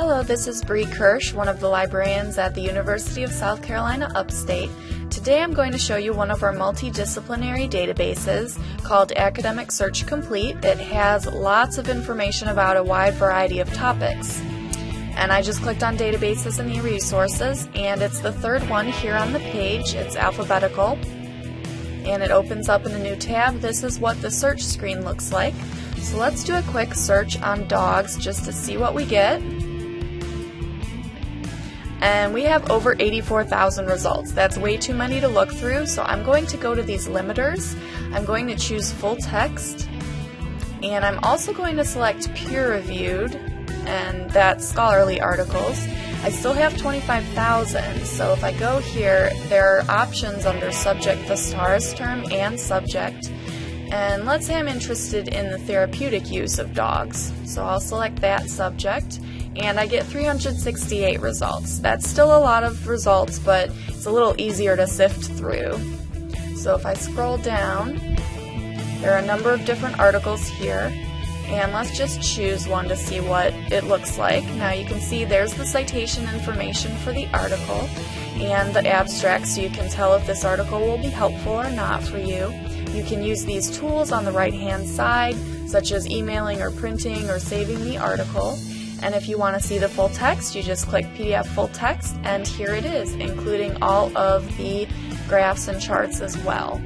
Hello, this is Bree Kirsch, one of the librarians at the University of South Carolina Upstate. Today I'm going to show you one of our multidisciplinary databases called Academic Search Complete. It has lots of information about a wide variety of topics. And I just clicked on databases and e-resources and it's the third one here on the page. It's alphabetical and it opens up in a new tab. This is what the search screen looks like. So let's do a quick search on dogs just to see what we get. And we have over 84,000 results. That's way too many to look through, so I'm going to go to these limiters. I'm going to choose full text, and I'm also going to select peer reviewed, and that's scholarly articles. I still have 25,000, so if I go here, there are options under subject Thesaurus term and subject. And let's say I'm interested in the therapeutic use of dogs. So I'll select that subject and I get 368 results. That's still a lot of results, but it's a little easier to sift through. So if I scroll down, there are a number of different articles here, and let's just choose one to see what it looks like. Now you can see there's the citation information for the article and the abstract so you can tell if this article will be helpful or not for you. You can use these tools on the right hand side, such as emailing or printing or saving the article. And if you want to see the full text, you just click PDF full text, and here it is, including all of the graphs and charts as well.